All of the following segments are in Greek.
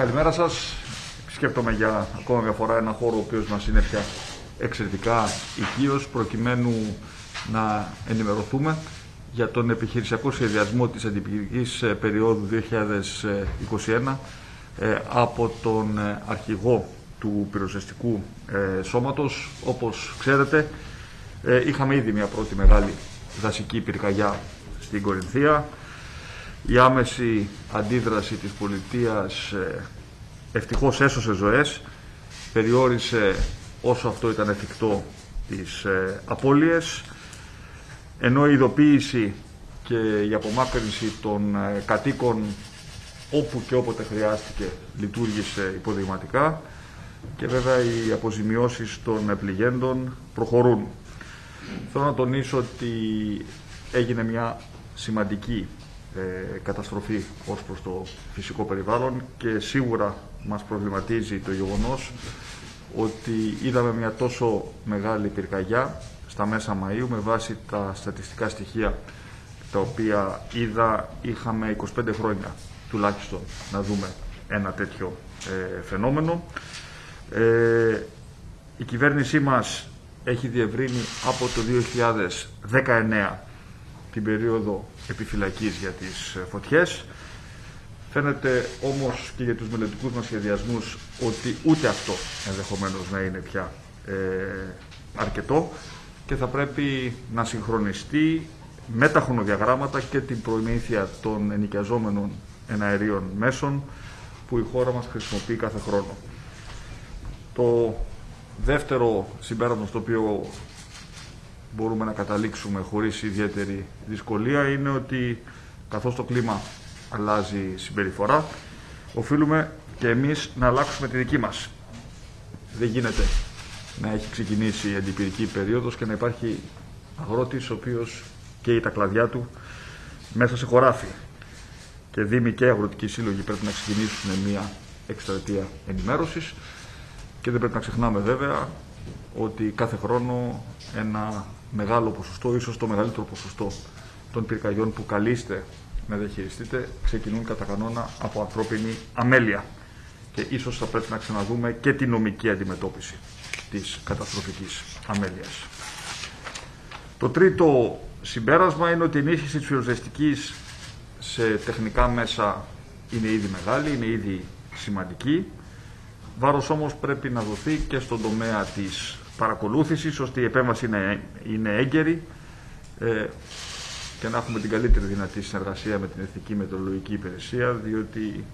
Καλημέρα σας. Σκέπτομαι για ακόμα μια φορά ένα χώρο ο οποίος μας είναι πια εξαιρετικά οικείος προκειμένου να ενημερωθούμε για τον επιχειρησιακό σχεδιασμό της αντιπηρικής περίοδου 2021 ε, από τον ε, αρχηγό του πυροσβεστικού ε, σώματος. Όπως ξέρετε, είχαμε ήδη μια πρώτη μεγάλη δασική πυρκαγιά στην Κορινθία. Η άμεση αντίδραση της πολιτείας ευτυχώς έσωσε ζωές, περιόρισε όσο αυτό ήταν εφικτό τις απώλειες, ενώ η ειδοποίηση και η απομάκρυνση των κατοίκων όπου και όποτε χρειάστηκε λειτουργήσε υποδειγματικά και βέβαια οι αποζημιώσεις των πληγέντων προχωρούν. Θέλω να τονίσω ότι έγινε μια σημαντική ε, καταστροφή ως προς το φυσικό περιβάλλον και σίγουρα μας προβληματίζει το γεγονός ότι είδαμε μια τόσο μεγάλη πυρκαγιά στα μέσα Μαΐου με βάση τα στατιστικά στοιχεία τα οποία είδα είχαμε 25 χρόνια τουλάχιστον να δούμε ένα τέτοιο ε, φαινόμενο. Ε, η κυβέρνησή μας έχει διευρύνει από το 2019 την περίοδο επιφυλακής για τις ε, φωτιές. Φαίνεται όμως και για τους μελλοντικούς μας σχεδιασμούς ότι ούτε αυτό ενδεχομένως να είναι πια ε, αρκετό και θα πρέπει να συγχρονιστεί με τα χρονοδιαγράμματα και την προμήθεια των ενοικιαζόμενων εναερίων μέσων που η χώρα μας χρησιμοποιεί κάθε χρόνο. Το δεύτερο συμπέρασμα στο οποίο μπορούμε να καταλήξουμε χωρίς ιδιαίτερη δυσκολία είναι ότι καθώς το κλίμα αλλάζει συμπεριφορά, οφείλουμε και εμείς να αλλάξουμε τη δική μας. Δεν γίνεται να έχει ξεκινήσει η αντιπυρική περίοδος και να υπάρχει αγρότης ο οποίος καίει τα κλαδιά του μέσα σε χωράφι και Δήμοι και Αγροτικοί Σύλλογοι πρέπει να ξεκινήσουν μια εκστρατεία ενημέρωσης και δεν πρέπει να ξεχνάμε βέβαια ότι κάθε χρόνο ένα μεγάλο ποσοστό, ίσως το μεγαλύτερο ποσοστό των πυρκαγιών που καλείστε να διαχειριστείτε ξεκινούν κατά κανόνα από ανθρώπινη αμέλεια και ίσως θα πρέπει να ξαναδούμε και τη νομική αντιμετώπιση της καταστροφικής αμέλειας. Το τρίτο συμπέρασμα είναι ότι η ενίσχυση της πυροσβεστικής σε τεχνικά μέσα είναι ήδη μεγάλη, είναι ήδη σημαντική. Βάρος όμως πρέπει να δοθεί και στον τομέα της παρακολούθησης, ώστε η επέμβαση είναι, είναι έγκαιρη ε, και να έχουμε την καλύτερη δυνατή συνεργασία με την Εθνική Μετεωρολογική Υπηρεσία, διότι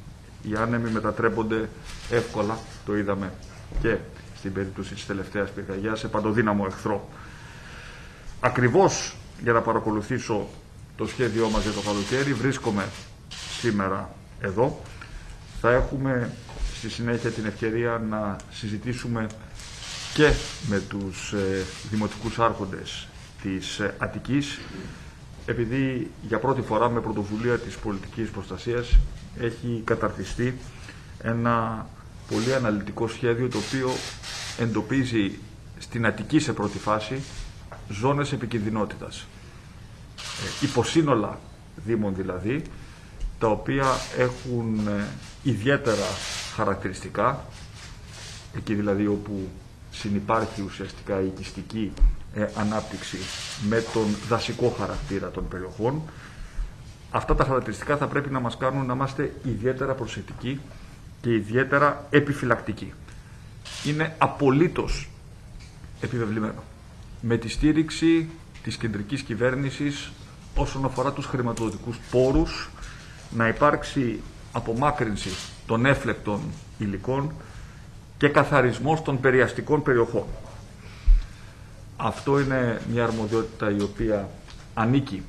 οι άνεμοι μετατρέπονται εύκολα, το είδαμε και στην περίπτωση της τελευταίας πυρκαγιάς, σε παντοδύναμο εχθρό. Ακριβώς για να παρακολουθήσω το σχέδιό μας για το καλοκαίρι. Βρίσκομαι σήμερα εδώ. Θα έχουμε στη συνέχεια την ευκαιρία να συζητήσουμε και με τους ε, δημοτικούς άρχοντες της ε, Αττικής επειδή για πρώτη φορά με πρωτοβουλία της πολιτικής προστασίας έχει καταρτιστεί ένα πολύ αναλυτικό σχέδιο το οποίο εντοπίζει στην Αττική σε πρώτη φάση ζώνες επικινδυνότητας. Ε, υποσύνολα δήμων δηλαδή, τα οποία έχουν ε, ιδιαίτερα χαρακτηριστικά, εκεί δηλαδή όπου συνυπάρχει ουσιαστικά η οικιστική ε, ανάπτυξη με τον δασικό χαρακτήρα των περιοχών. Αυτά τα χαρακτηριστικά θα πρέπει να μας κάνουν να είμαστε ιδιαίτερα προσεκτικοί και ιδιαίτερα επιφυλακτικοί. Είναι απολύτως επιβεβλημένο. Με τη στήριξη της κεντρικής κυβέρνησης όσον αφορά τους χρηματοδοτικούς πόρους, να υπάρξει απομάκρυνση των έφλεκτων υλικών και καθαρισμός των περιαστικών περιοχών. Αυτό είναι μια αρμοδιότητα η οποία ανήκει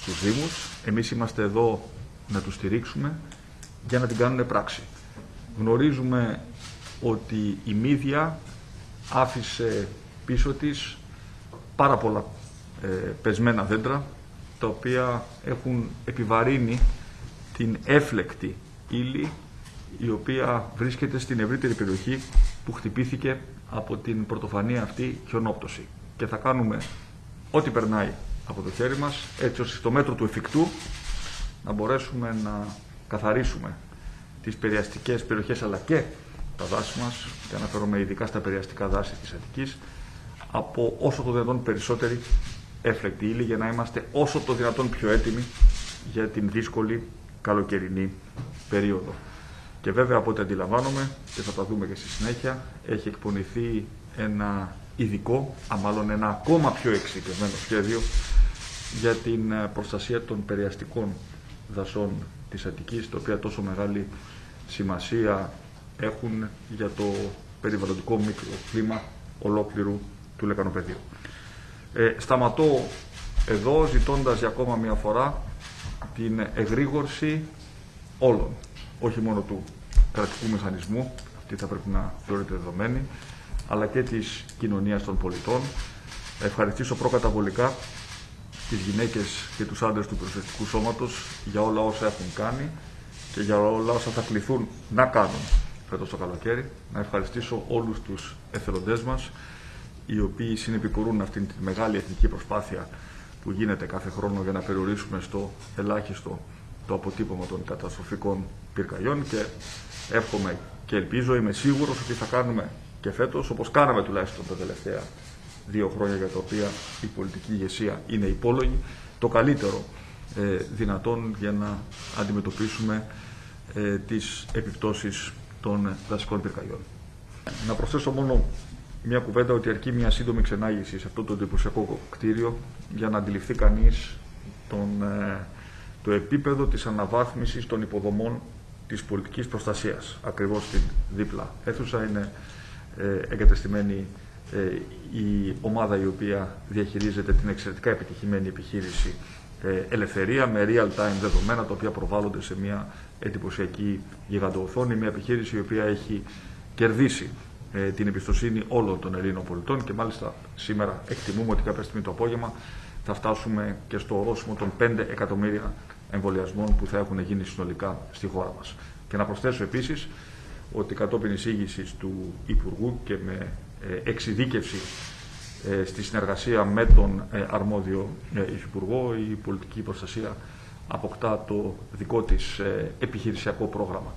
στους Δήμους. Εμείς είμαστε εδώ να τους στηρίξουμε για να την κάνουν πράξη. Γνωρίζουμε ότι η Μύδια άφησε πίσω της πάρα πολλά ε, πεσμένα δέντρα τα οποία έχουν επιβαρύνει την έφλεκτη ύλη η οποία βρίσκεται στην ευρύτερη περιοχή που χτυπήθηκε από την πρωτοφανή αυτή χιονόπτωση. Και θα κάνουμε ό,τι περνάει από το χέρι μας, έτσι ώστε στο μέτρο του εφικτού να μπορέσουμε να καθαρίσουμε τις περιαστικές περιοχές αλλά και τα δάση μας, και αναφέρομαι ειδικά στα περιαστικά δάση της Αττικής, από όσο το δυνατόν περισσότερη έφλεκτη ύλη για να είμαστε όσο το δυνατόν πιο έτοιμοι για την δύσκολη καλοκαιρινή περίοδο. Και βέβαια από ό,τι αντιλαμβάνομαι, και θα τα δούμε και στη συνέχεια, έχει εκπονηθεί ένα ειδικό, α μάλλον ένα ακόμα πιο εξειδικευμένο σχέδιο για την ε, προστασία των περιαστικών δασών της Αττικής, τα οποία τόσο μεγάλη σημασία έχουν για το περιβαλλοντικό μικροκλίμα ολόκληρου του λεκανοπεδίου. Ε, σταματώ εδώ ζητώντας για ακόμα μια φορά την εγρήγορση όλων, όχι μόνο του κρατικού μηχανισμού, αυτή θα πρέπει να θεωρείται δεδομένη, αλλά και της κοινωνίας των πολιτών. Ευχαριστήσω προκαταβολικά τις γυναίκες και τους άντρες του προσεστικού σώματος για όλα όσα έχουν κάνει και για όλα όσα θα κληθούν να κάνουν φέτος το καλοκαίρι. Να ευχαριστήσω όλους τους εθελοντές μας, οι οποίοι συνεπικουρούν αυτήν τη μεγάλη εθνική προσπάθεια που γίνεται κάθε χρόνο για να περιορίσουμε στο ελάχιστο το αποτύπωμα των καταστροφικών πυρκαγιών και εύχομαι και ελπίζω, είμαι σίγουρος ότι θα κάνουμε και φέτος, όπως κάναμε τουλάχιστον τα τελευταία δύο χρόνια για τα οποία η πολιτική ηγεσία είναι υπόλογη, το καλύτερο ε, δυνατόν για να αντιμετωπίσουμε ε, τις επιπτώσεις των δασικών πυρκαγιών. Να προσθέσω μόνο μια κουβέντα ότι αρκεί μια σύντομη ξενάγηση σε αυτό το εντυπωσιακό κτίριο για να αντιληφθεί κανείς τον, ε, το επίπεδο της αναβάθμισης των υποδομών της πολιτικής προστασίας. Ακριβώς στην δίπλα αίθουσα είναι ε, εγκατεστημένη ε, η ομάδα η οποία διαχειρίζεται την εξαιρετικά επιτυχημένη επιχείρηση Ελευθερία με real-time δεδομένα τα οποία προβάλλονται σε μια εντυπωσιακή γιγαντοοθόνη, μια επιχείρηση η οποία έχει κερδίσει ε, την εμπιστοσύνη όλων των Ελλήνων πολιτών και μάλιστα σήμερα εκτιμούμε ότι κάποια στιγμή το απόγευμα θα φτάσουμε και στο ορόσημο των 5 εκατομμύρια εμβολιασμών που θα έχουν γίνει συνολικά στη χώρα μας. Και να προσθέσω επίσης ότι κατόπιν εισήγησης του Υπουργού και με ε, εξειδίκευση ε, στη συνεργασία με τον αρμόδιο Υφυπουργό η πολιτική προστασία αποκτά το δικό της επιχειρησιακό πρόγραμμα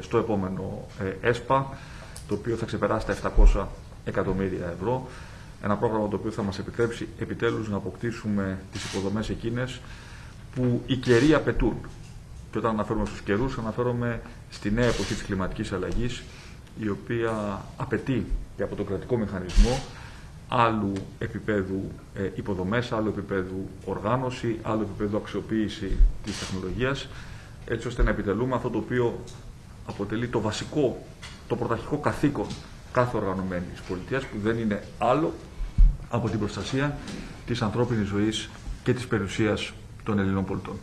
στο επόμενο ΕΣΠΑ το οποίο θα ξεπεράσει τα 700 εκατομμύρια ευρώ. Ένα πρόγραμμα το οποίο θα μας επιτρέψει επιτέλους να αποκτήσουμε τις υποδομές εκείνες που οι καιροί απαιτούν. Και όταν αναφέρομαι στους καιρούς, αναφέρομαι στη νέα εποχή της κλιματικής αλλαγής, η οποία απαιτεί και από τον κρατικό μηχανισμό άλλου επίπεδου ε, υποδομές, άλλου επίπεδου οργάνωση, άλλου επίπεδου αξιοποίηση της τεχνολογίας, έτσι ώστε να επιτελούμε αυτό το οποίο αποτελεί το βασικό το πρωταρχικό καθήκον κάθε οργανωμένης πολιτείας που δεν είναι άλλο από την προστασία της ανθρώπινης ζωής και της περιουσίας των Ελληνών πολιτών.